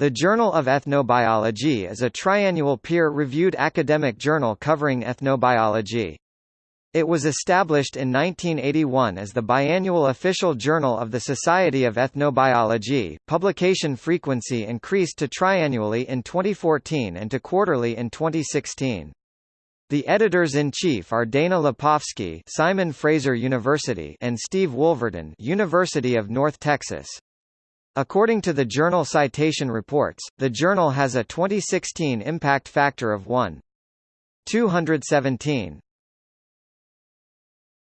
The Journal of Ethnobiology is a triannual peer-reviewed academic journal covering ethnobiology. It was established in 1981 as the biannual official journal of the Society of Ethnobiology. Publication frequency increased to triannually in 2014 and to quarterly in 2016. The editors-in-chief are Dana Lepofsky, Simon Fraser University, and Steve Wolverton, University of North Texas. According to the Journal Citation Reports, the journal has a 2016 impact factor of 1.217.